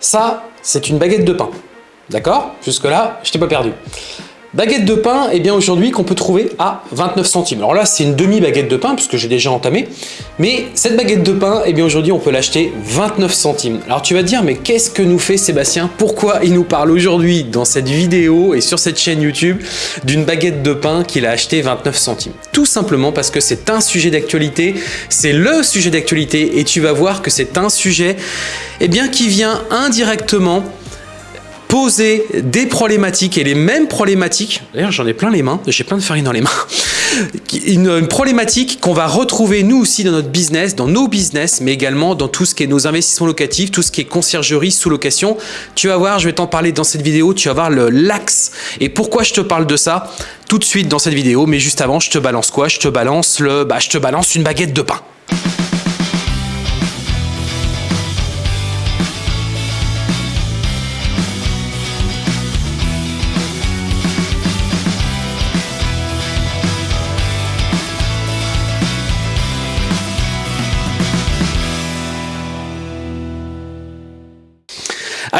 Ça, c'est une baguette de pain. D'accord? Jusque-là, je t'ai pas perdu. Baguette de pain, eh bien aujourd'hui qu'on peut trouver à 29 centimes. Alors là, c'est une demi-baguette de pain puisque j'ai déjà entamé. Mais cette baguette de pain, eh bien aujourd'hui, on peut l'acheter 29 centimes. Alors tu vas te dire, mais qu'est-ce que nous fait Sébastien? Pourquoi il nous parle aujourd'hui dans cette vidéo et sur cette chaîne YouTube d'une baguette de pain qu'il a acheté 29 centimes? Tout simplement parce que c'est un sujet d'actualité, c'est le sujet d'actualité et tu vas voir que c'est un sujet eh bien, qui vient indirectement poser des problématiques et les mêmes problématiques, d'ailleurs j'en ai plein les mains, j'ai plein de farine dans les mains, une, problématique qu'on va retrouver nous aussi dans notre business, dans nos business, mais également dans tout ce qui est nos investissements locatifs, tout ce qui est conciergerie, sous-location. Tu vas voir, je vais t'en parler dans cette vidéo, tu vas voir l'axe. Et pourquoi je te parle de ça tout de suite dans cette vidéo, mais juste avant, je te balance quoi? Je te balance le, bah, je te balance une baguette de pain.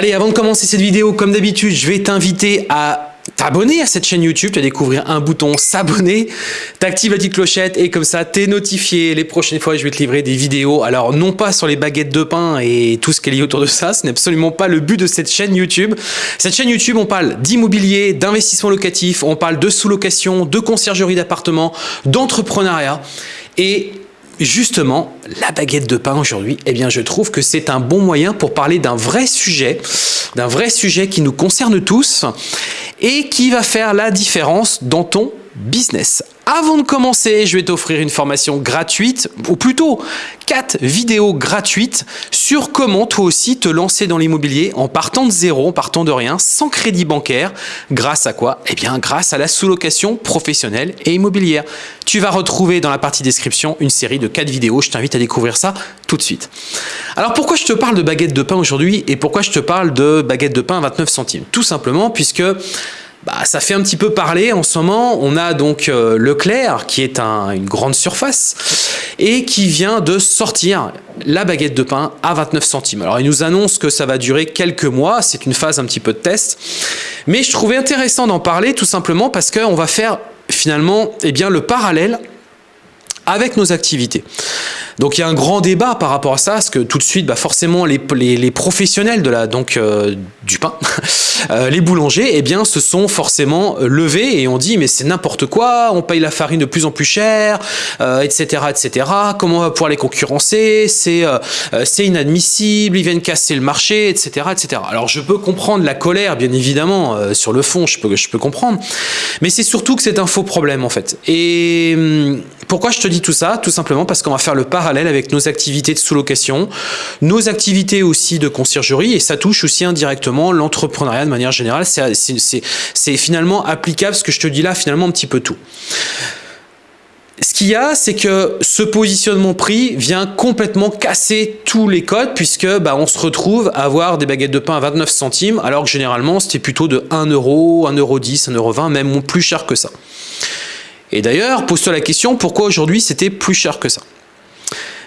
Allez, avant de commencer cette vidéo, comme d'habitude, je vais t'inviter à t'abonner à cette chaîne YouTube, tu vas découvrir un bouton s'abonner, t'actives la petite clochette et comme ça t'es notifié les prochaines fois je vais te livrer des vidéos. Alors non pas sur les baguettes de pain et tout ce qui est lié autour de ça, ce n'est absolument pas le but de cette chaîne YouTube. Cette chaîne YouTube on parle d'immobilier, d'investissement locatif, on parle de sous-location, de conciergerie d'appartements, d'entrepreneuriat et justement, la baguette de pain aujourd'hui, eh bien, je trouve que c'est un bon moyen pour parler d'un vrai sujet, d'un vrai sujet qui nous concerne tous et qui va faire la différence dans ton business. Avant de commencer, je vais t'offrir une formation gratuite, ou plutôt 4 vidéos gratuites sur comment toi aussi te lancer dans l'immobilier en partant de zéro, en partant de rien, sans crédit bancaire. Grâce à quoi? Eh bien, grâce à la sous-location professionnelle et immobilière. Tu vas retrouver dans la partie description une série de 4 vidéos. Je t'invite à découvrir ça tout de suite. Alors, pourquoi je te parle de baguette de pain aujourd'hui et pourquoi je te parle de baguette de pain à 29 centimes? Tout simplement puisque bah, ça fait un petit peu parler en ce moment. On a donc euh, Leclerc qui est une grande surface et qui vient de sortir la baguette de pain à 29 centimes. Alors il nous annonce que ça va durer quelques mois, c'est une phase un petit peu de test. Mais je trouvais intéressant d'en parler tout simplement parce qu'on va faire finalement eh bien, le parallèle avec nos activités. Donc il y a un grand débat par rapport à ça, parce que tout de suite, bah forcément, les, professionnels de la, donc, euh, du pain, euh, les boulangers, eh bien, se sont forcément euh, levés et ont dit, mais c'est n'importe quoi, on paye la farine de plus en plus cher, etc., etc. Comment on va pouvoir les concurrencer? C'est c'est inadmissible, ils viennent casser le marché, etc., etc. Alors je peux comprendre la colère, bien évidemment, sur le fond, je peux, je peux comprendre, mais c'est surtout que c'est un faux problème, en fait. Et hum, pourquoi je te dis tout ça Tout simplement parce qu'on va faire le parallèle avec nos activités de sous-location, nos activités aussi de conciergerie, et ça touche aussi indirectement l'entrepreneuriat de manière générale. C'est finalement applicable, ce que je te dis là, finalement un petit peu tout. Ce qu'il y a, c'est que ce positionnement prix vient complètement casser tous les codes puisque bah, on se retrouve à avoir des baguettes de pain à 29 centimes alors que généralement c'était plutôt de 1 euro, 1 euro 10, 1 euro 20, même plus cher que ça. Et d'ailleurs, pose-toi la question, pourquoi aujourd'hui c'était plus cher que ça?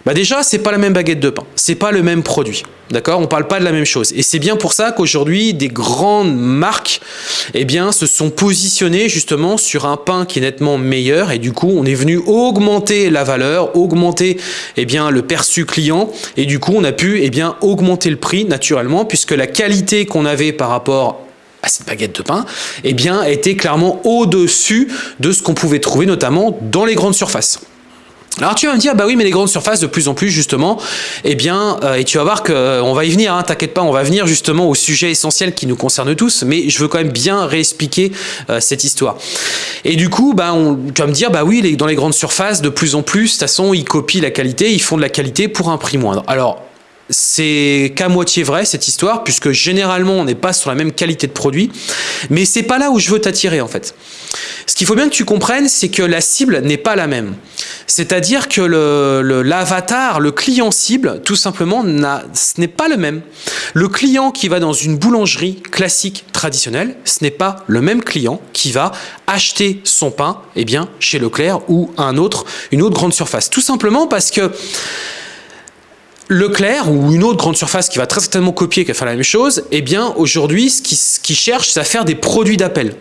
Bah déjà, c'est pas la même baguette de pain, c'est pas le même produit, d'accord? On parle pas de la même chose. Et c'est bien pour ça qu'aujourd'hui, des grandes marques, eh bien, se sont positionnées justement sur un pain qui est nettement meilleur. Et du coup, on est venu augmenter la valeur, augmenter, eh bien, le perçu client. Et du coup, on a pu, eh bien, augmenter le prix naturellement, puisque la qualité qu'on avait par rapport cette baguette de pain, eh bien, était clairement au-dessus de ce qu'on pouvait trouver notamment dans les grandes surfaces. Alors tu vas me dire, bah oui, mais les grandes surfaces, de plus en plus, justement, eh bien, euh, et tu vas voir qu'on euh, va y venir, hein, t'inquiète pas, on va venir justement au sujet essentiel qui nous concerne tous, mais je veux quand même bien réexpliquer euh, cette histoire. Et du coup, bah, tu vas me dire, bah oui, dans les grandes surfaces, de plus en plus, de toute façon, ils copient la qualité, ils font de la qualité pour un prix moindre. Alors, c'est qu'à moitié vrai cette histoire, puisque généralement on n'est pas sur la même qualité de produit, mais c'est pas là où je veux t'attirer en fait. Ce qu'il faut bien que tu comprennes, c'est que la cible n'est pas la même. C'est-à-dire que l'avatar, le, le, client cible, tout simplement, ce n'est pas le même. Le client qui va dans une boulangerie classique traditionnelle, ce n'est pas le même client qui va acheter son pain eh bien, chez Leclerc ou un autre, une autre grande surface. Tout simplement parce que Leclerc ou une autre grande surface qui va très certainement copier, qui va faire la même chose, eh bien aujourd'hui, ce qui cherchent, c'est à faire des produits d'appel.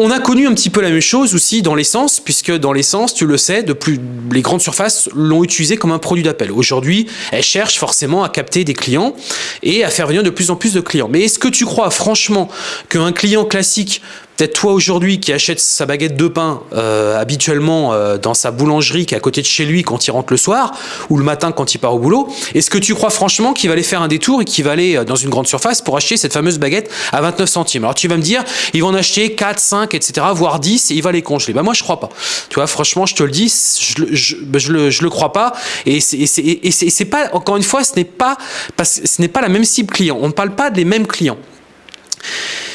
On a connu un petit peu la même chose aussi dans l'essence, puisque dans l'essence, tu le sais, de plus, les grandes surfaces l'ont utilisé comme un produit d'appel. Aujourd'hui, elles cherchent forcément à capter des clients et à faire venir de plus en plus de clients. Mais est-ce que tu crois franchement qu'un client classique Peut-être toi aujourd'hui qui achète sa baguette de pain euh, habituellement euh, dans sa boulangerie qui est à côté de chez lui quand il rentre le soir ou le matin quand il part au boulot, est-ce que tu crois franchement qu'il va aller faire un détour et qu'il va aller euh, dans une grande surface pour acheter cette fameuse baguette à 29 centimes? Alors tu vas me dire, il va en acheter 4, 5, etc., voire 10 et il va les congeler. Bah moi je crois pas. Tu vois, franchement, je te le dis, je, je, bah, je, le, je le crois pas. Et c'est pas, encore une fois, ce n'est pas, ce n'est pas la même cible client. On ne parle pas des mêmes clients.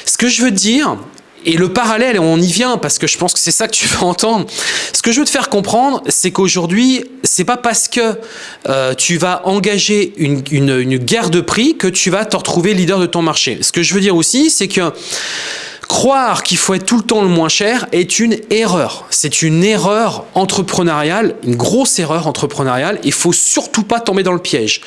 Ce que je veux dire, et le parallèle, on y vient parce que je pense que c'est ça que tu veux entendre. Ce que je veux te faire comprendre, c'est qu'aujourd'hui, c'est pas parce que euh, tu vas engager une, une, une guerre de prix que tu vas te retrouver leader de ton marché. Ce que je veux dire aussi, c'est que Croire qu'il faut être tout le temps le moins cher est une erreur. C'est une erreur entrepreneuriale, une grosse erreur entrepreneuriale. Il faut surtout pas tomber dans le piège.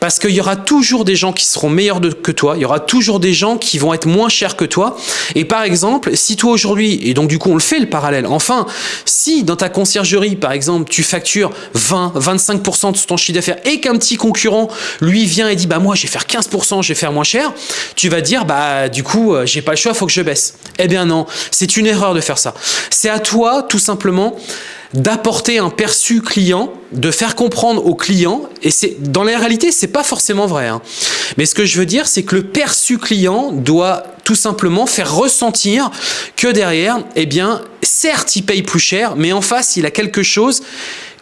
Parce qu'il y aura toujours des gens qui seront meilleurs que toi. Il y aura toujours des gens qui vont être moins chers que toi. Et par exemple, si toi aujourd'hui, et donc du coup on le fait le parallèle, enfin, si dans ta conciergerie, par exemple, tu factures 20, 25% de ton chiffre d'affaires et qu'un petit concurrent, lui, vient et dit, bah moi, je vais faire 15%, je vais faire moins cher, tu vas dire, bah du coup, euh, j'ai pas le choix, faut que je baisse. Eh bien non, c'est une erreur de faire ça. C'est à toi, tout simplement, d'apporter un perçu client, de faire comprendre au client, et c'est dans la réalité, c'est pas forcément vrai. Hein. Mais ce que je veux dire, c'est que le perçu client doit tout simplement faire ressentir que derrière, eh bien, certes, il paye plus cher, mais en face, il a quelque chose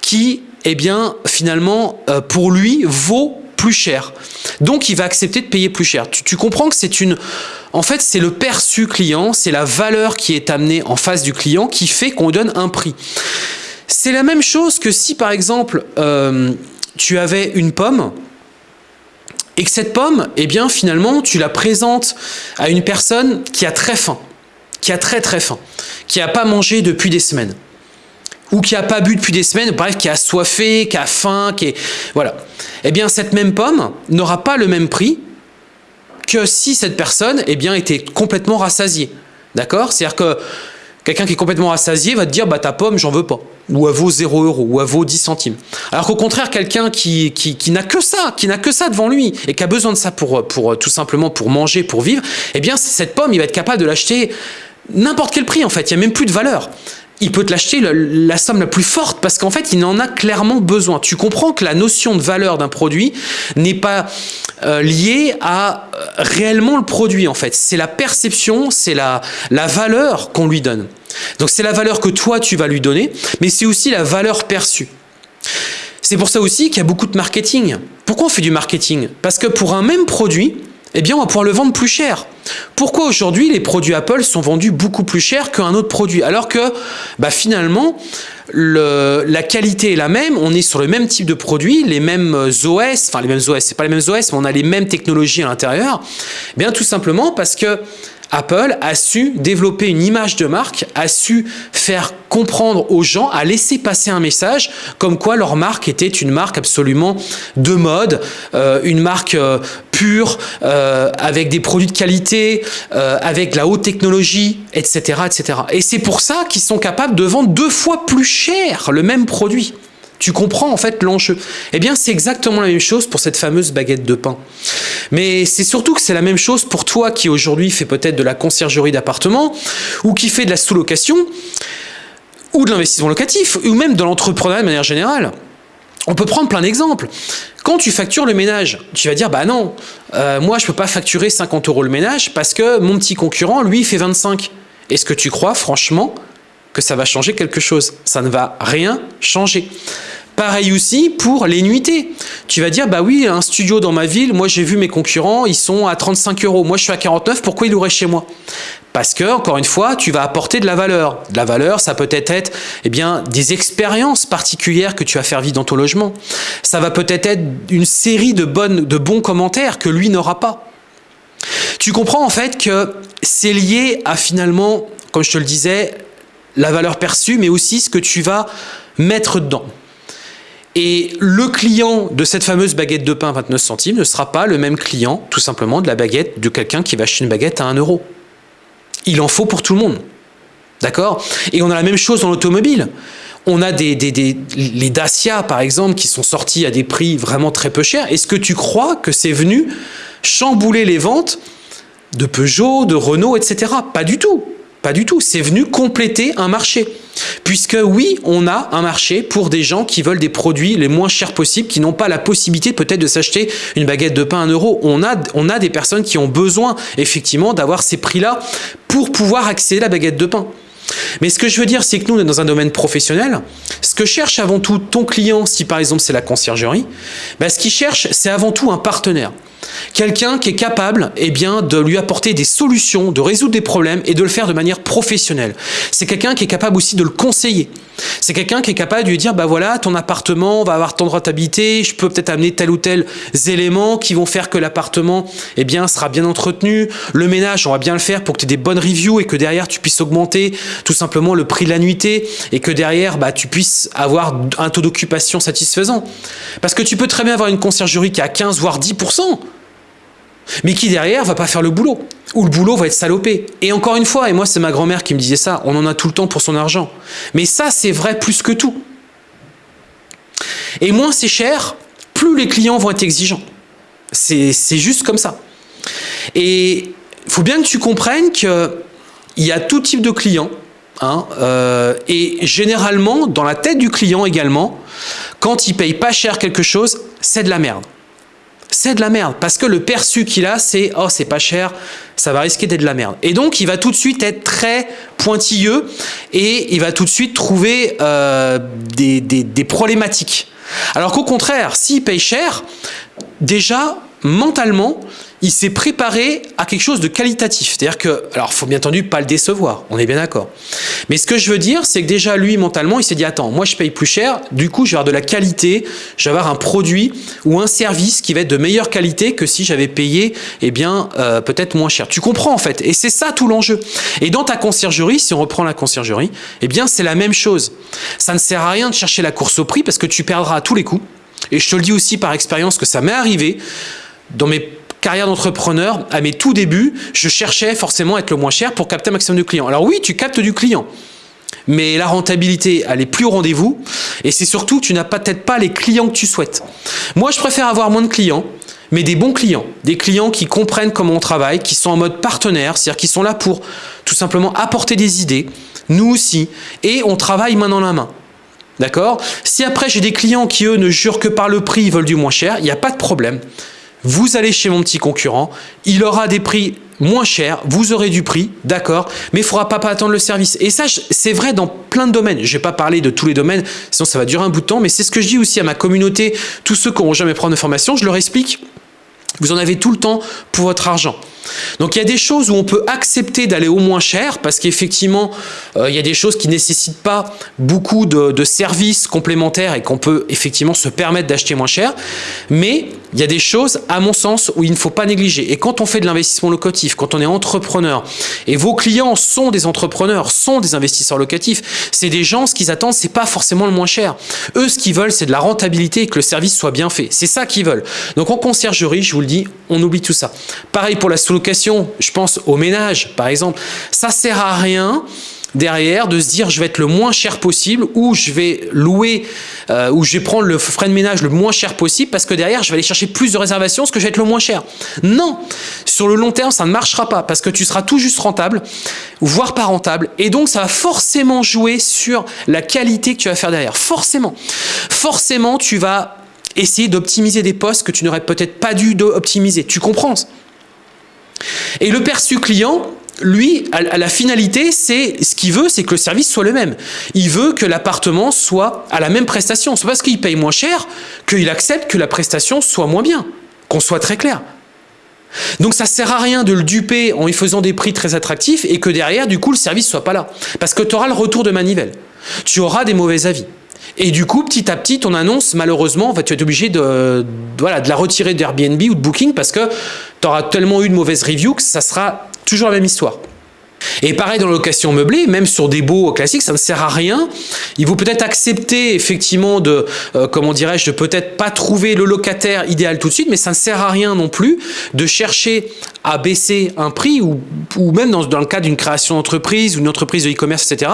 qui, eh bien, finalement, euh, pour lui, vaut plus cher. Donc, il va accepter de payer plus cher. Tu, comprends que c'est une... En fait, c'est le perçu client, c'est la valeur qui est amenée en face du client qui fait qu'on donne un prix. C'est la même chose que si, par exemple, euh, tu avais une pomme et que cette pomme, eh bien, finalement, tu la présentes à une personne qui a très faim, qui a très très faim, qui n'a pas mangé depuis des semaines ou qui a pas bu depuis des semaines, bref, qui a soifé, qui a faim, qui est... Voilà. Eh bien, cette même pomme n'aura pas le même prix que si cette personne, eh bien, était complètement rassasiée. D'accord? C'est-à-dire que quelqu'un qui est complètement rassasié va te dire, bah, ta pomme, j'en veux pas. Ou elle vaut 0 euros, ou elle vaut 10 centimes. Alors qu'au contraire, quelqu'un qui, qui, qui n'a que ça, qui n'a que ça devant lui, et qui a besoin de ça pour, pour tout simplement pour manger, pour vivre, eh bien, cette pomme, il va être capable de l'acheter n'importe quel prix, en fait. Il n'y a même plus de valeur il peut te l'acheter la, somme la plus forte parce qu'en fait, il en a clairement besoin. Tu comprends que la notion de valeur d'un produit n'est pas euh, liée à euh, réellement le produit en fait. C'est la perception, c'est la, la valeur qu'on lui donne. Donc c'est la valeur que toi tu vas lui donner, mais c'est aussi la valeur perçue. C'est pour ça aussi qu'il y a beaucoup de marketing. Pourquoi on fait du marketing? Parce que pour un même produit, eh bien on va pouvoir le vendre plus cher. Pourquoi aujourd'hui les produits Apple sont vendus beaucoup plus cher qu'un autre produit? Alors que bah, finalement le, la qualité est la même, on est sur le même type de produit, les mêmes OS, enfin les mêmes OS, c'est pas les mêmes OS, mais on a les mêmes technologies à l'intérieur. Eh bien tout simplement parce que Apple a su développer une image de marque, a su faire comprendre aux gens, à laisser passer un message comme quoi leur marque était une marque absolument de mode, euh, une marque euh, pure, euh, avec des produits de qualité, avec la haute technologie, etc. etc. Et c'est pour ça qu'ils sont capables de vendre deux fois plus cher le même produit. Tu comprends en fait l'enjeu. Eh bien, c'est exactement la même chose pour cette fameuse baguette de pain. Mais c'est surtout que c'est la même chose pour toi qui aujourd'hui fait peut-être de la conciergerie d'appartement ou qui fait de la sous-location ou de l'investissement locatif ou même de l'entrepreneuriat de manière générale. On peut prendre plein d'exemples. Quand tu factures le ménage, tu vas dire, bah non, euh, moi je ne peux pas facturer 50 euros le ménage parce que mon petit concurrent, lui, fait 25. Est-ce que tu crois franchement que ça va changer quelque chose. Ça ne va rien changer. Pareil aussi pour les nuitées. Tu vas dire, bah oui, un studio dans ma ville, moi j'ai vu mes concurrents, ils sont à 35 euros. Moi je suis à 49, pourquoi il aurait chez moi? Parce que, encore une fois, tu vas apporter de la valeur. De la valeur, ça peut être, eh bien, des expériences particulières que tu vas faire vivre dans ton logement. Ça va peut-être être une série de, bonnes, de bons commentaires que lui n'aura pas. Tu comprends en fait que c'est lié à finalement, comme je te le disais, la valeur perçue, mais aussi ce que tu vas mettre dedans. Et le client de cette fameuse baguette de pain 29 centimes ne sera pas le même client, tout simplement, de la baguette de quelqu'un qui va acheter une baguette à 1 euro. Il en faut pour tout le monde. D'accord? Et on a la même chose dans l'automobile. On a des, les Dacia, par exemple, qui sont sortis à des prix vraiment très peu chers. Est-ce que tu crois que c'est venu chambouler les ventes de Peugeot, de Renault, etc. Pas du tout. Pas du tout. C'est venu compléter un marché. Puisque oui, on a un marché pour des gens qui veulent des produits les moins chers possibles, qui n'ont pas la possibilité peut-être de s'acheter une baguette de pain à 1 euro. On a, on a des personnes qui ont besoin effectivement d'avoir ces prix-là pour pouvoir accéder à la baguette de pain. Mais ce que je veux dire, c'est que nous, on est dans un domaine professionnel. Ce que cherche avant tout ton client, si par exemple c'est la conciergerie, ben, ce qu'il cherche, c'est avant tout un partenaire. Quelqu'un qui est capable eh bien, de lui apporter des solutions, de résoudre des problèmes et de le faire de manière professionnelle. C'est quelqu'un qui est capable aussi de le conseiller. C'est quelqu'un qui est capable de lui dire, bah voilà, ton appartement va avoir tant de rentabilité, je peux peut-être amener tel ou tel éléments qui vont faire que l'appartement eh bien, sera bien entretenu. Le ménage, on va bien le faire pour que tu aies des bonnes reviews et que derrière tu puisses augmenter tout simplement le prix de la nuitée et que derrière bah, tu puisses avoir un taux d'occupation satisfaisant. Parce que tu peux très bien avoir une conciergerie qui a 15 voire 10% mais qui derrière va pas faire le boulot, ou le boulot va être salopé. Et encore une fois, et moi c'est ma grand-mère qui me disait ça, on en a tout le temps pour son argent. Mais ça c'est vrai plus que tout. Et moins c'est cher, plus les clients vont être exigeants. C'est juste comme ça. Et il faut bien que tu comprennes qu'il y a tout type de clients, hein, euh, et généralement, dans la tête du client également, quand il paye pas cher quelque chose, c'est de la merde c'est de la merde. Parce que le perçu qu'il a, c'est « oh, c'est pas cher, ça va risquer d'être de la merde ». Et donc, il va tout de suite être très pointilleux et il va tout de suite trouver euh, des, des problématiques. Alors qu'au contraire, s'il paye cher, déjà, mentalement, il s'est préparé à quelque chose de qualitatif. C'est-à-dire que, alors, faut bien entendu pas le décevoir, on est bien d'accord. Mais ce que je veux dire, c'est que déjà, lui, mentalement, il s'est dit, attends, moi, je paye plus cher, du coup, je vais avoir de la qualité, je vais avoir un produit ou un service qui va être de meilleure qualité que si j'avais payé, eh bien, euh, peut-être moins cher. Tu comprends, en fait. Et c'est ça, tout l'enjeu. Et dans ta conciergerie, si on reprend la conciergerie, eh bien, c'est la même chose. Ça ne sert à rien de chercher la course au prix parce que tu perdras à tous les coups. Et je te le dis aussi par expérience que ça m'est arrivé dans mes carrière d'entrepreneur, à mes tout débuts, je cherchais forcément à être le moins cher pour capter un maximum de clients. Alors oui, tu captes du client, mais la rentabilité, elle est plus au rendez-vous. Et c'est surtout que tu n'as peut-être pas les clients que tu souhaites. Moi, je préfère avoir moins de clients, mais des bons clients. Des clients qui comprennent comment on travaille, qui sont en mode partenaire, c'est-à-dire qui sont là pour tout simplement apporter des idées, nous aussi, et on travaille main dans la main. D'accord? Si après j'ai des clients qui eux ne jurent que par le prix, ils veulent du moins cher, il n'y a pas de problème vous allez chez mon petit concurrent, il aura des prix moins chers, vous aurez du prix, d'accord, mais il ne faudra pas, pas attendre le service. Et ça, c'est vrai dans plein de domaines. Je ne vais pas parler de tous les domaines, sinon ça va durer un bout de temps, mais c'est ce que je dis aussi à ma communauté, tous ceux qui n'auront jamais prendre de formation, je leur explique, vous en avez tout le temps pour votre argent. Donc il y a des choses où on peut accepter d'aller au moins cher parce qu'effectivement, euh, il y a des choses qui ne nécessitent pas beaucoup de, services complémentaires et qu'on peut effectivement se permettre d'acheter moins cher. Mais il y a des choses, à mon sens, où il ne faut pas négliger. Et quand on fait de l'investissement locatif, quand on est entrepreneur, et vos clients sont des entrepreneurs, sont des investisseurs locatifs, c'est des gens, ce qu'ils attendent, c'est pas forcément le moins cher. Eux, ce qu'ils veulent, c'est de la rentabilité et que le service soit bien fait. C'est ça qu'ils veulent. Donc en conciergerie, je vous le dis, on oublie tout ça. Pareil pour la sous je pense au ménage par exemple, ça sert à rien derrière de se dire je vais être le moins cher possible ou je vais louer euh, ou je vais prendre le frais de ménage le moins cher possible parce que derrière je vais aller chercher plus de réservations parce que je vais être le moins cher. Non, sur le long terme ça ne marchera pas parce que tu seras tout juste rentable voire pas rentable et donc ça va forcément jouer sur la qualité que tu vas faire derrière. Forcément, forcément tu vas essayer d'optimiser des postes que tu n'aurais peut-être pas dû optimiser. Tu comprends et le perçu client, lui, à la finalité, c'est ce qu'il veut, c'est que le service soit le même. Il veut que l'appartement soit à la même prestation. C'est parce qu'il paye moins cher qu'il accepte que la prestation soit moins bien. Qu'on soit très clair. Donc ça sert à rien de le duper en lui faisant des prix très attractifs et que derrière, du coup, le service soit pas là. Parce que tu auras le retour de manivelle. Tu auras des mauvais avis. Et du coup, petit à petit, ton annonce, malheureusement, va tu être obligé de, de la retirer d'Airbnb ou de Booking parce que tu auras tellement eu de mauvaises reviews que ça sera toujours la même histoire. Et pareil dans la location meublée, même sur des beaux classiques, ça ne sert à rien. Il vaut peut-être accepter effectivement de, euh, comment dirais-je, de peut-être pas trouver le locataire idéal tout de suite, mais ça ne sert à rien non plus de chercher à baisser un prix ou, même dans, le cas d'une création d'entreprise ou une entreprise de e-commerce, etc.,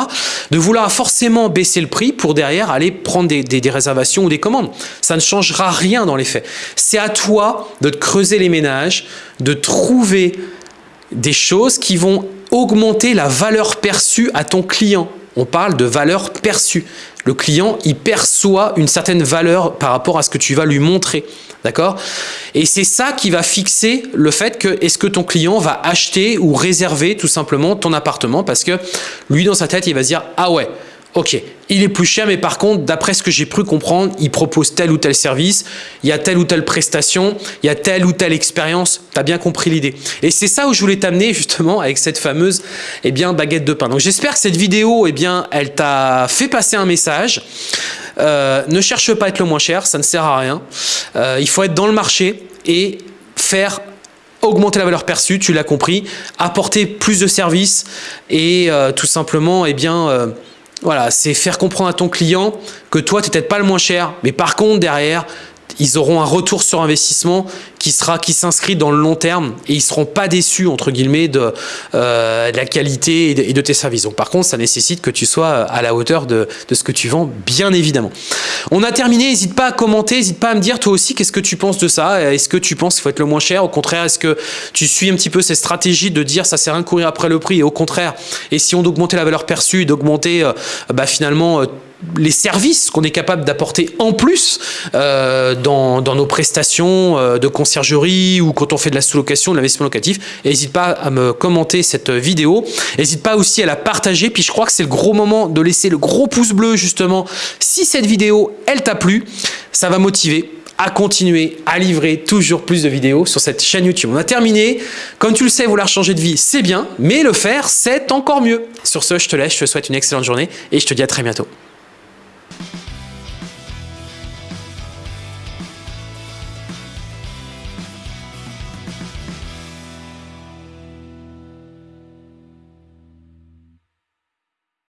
de vouloir forcément baisser le prix pour derrière aller prendre des réservations ou des commandes. Ça ne changera rien dans les faits. C'est à toi de te creuser les ménages, de trouver des choses qui vont augmenter la valeur perçue à ton client. On parle de valeur perçue. Le client, il perçoit une certaine valeur par rapport à ce que tu vas lui montrer. D'accord? Et c'est ça qui va fixer le fait que est-ce que ton client va acheter ou réserver tout simplement ton appartement parce que lui, dans sa tête, il va se dire « Ah ouais, Ok, il est plus cher, mais par contre, d'après ce que j'ai pu comprendre, il propose tel ou tel service, il y a telle ou telle prestation, il y a telle ou telle expérience. Tu as bien compris l'idée. Et c'est ça où je voulais t'amener justement avec cette fameuse eh bien, baguette de pain. Donc j'espère que cette vidéo, eh bien, elle t'a fait passer un message. Euh, ne cherche pas à être le moins cher, ça ne sert à rien. Euh, il faut être dans le marché et faire augmenter la valeur perçue, tu l'as compris, apporter plus de services et euh, tout simplement, eh bien, voilà, c'est faire comprendre à ton client que toi, tu n'es peut-être pas le moins cher, mais par contre, derrière, ils auront un retour sur investissement qui sera qui s'inscrit dans le long terme et ils seront pas déçus entre guillemets de, euh, la qualité et de, et tes services. Donc par contre, ça nécessite que tu sois à la hauteur de, de ce que tu vends, bien évidemment. On a terminé. N'hésite pas à commenter, n'hésite pas à me dire toi aussi qu'est-ce que tu penses de ça? Est-ce que tu penses qu'il faut être le moins cher? Au contraire, est-ce que tu suis un petit peu cette stratégie de dire ça sert à rien de courir après le prix? Et au contraire, essayons d'augmenter la valeur perçue, d'augmenter euh, bah, finalement euh, les services qu'on est capable d'apporter en plus euh, dans, nos prestations euh, de conciergerie ou quand on fait de la sous-location, de l'investissement locatif. N'hésite pas à me commenter cette vidéo. N'hésite pas aussi à la partager. Puis je crois que c'est le gros moment de laisser le gros pouce bleu justement. Si cette vidéo, elle t'a plu, ça va motiver à continuer à livrer toujours plus de vidéos sur cette chaîne YouTube. On a terminé. Comme tu le sais, vouloir changer de vie, c'est bien, mais le faire, c'est encore mieux. Sur ce, je te laisse, je te souhaite une excellente journée et je te dis à très bientôt.